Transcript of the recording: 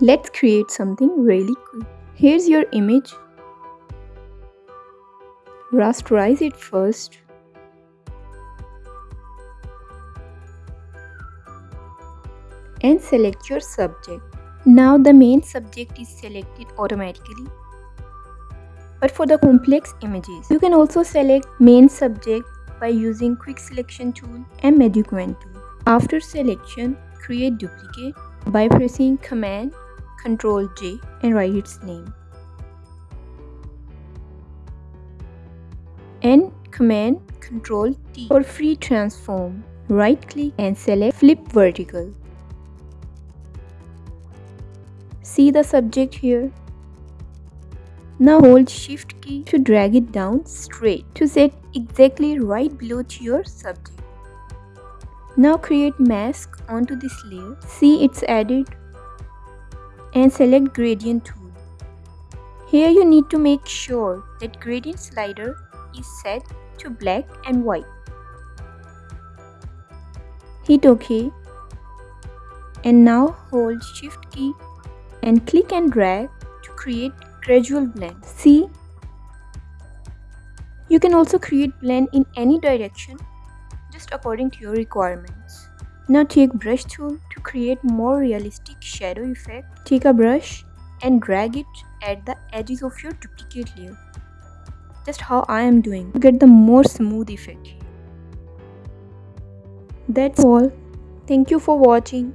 Let's create something really cool. Here's your image. Rasterize it first. And select your subject. Now the main subject is selected automatically. But for the complex images, you can also select main subject by using quick selection tool and Meduquent tool. After selection, create duplicate by pressing command Ctrl J and write its name. And command Ctrl T for free transform. Right click and select flip vertical. See the subject here? Now hold shift key to drag it down straight to set exactly right below to your subject. Now create mask onto this layer. See it's added and select gradient tool. Here you need to make sure that gradient slider is set to black and white. Hit OK and now hold shift key and click and drag to create gradual blend. See? You can also create blend in any direction just according to your requirements. Now take brush tool to create more realistic shadow effect. Take a brush and drag it at the edges of your duplicate layer. Just how I am doing to get the more smooth effect. That's all. Thank you for watching.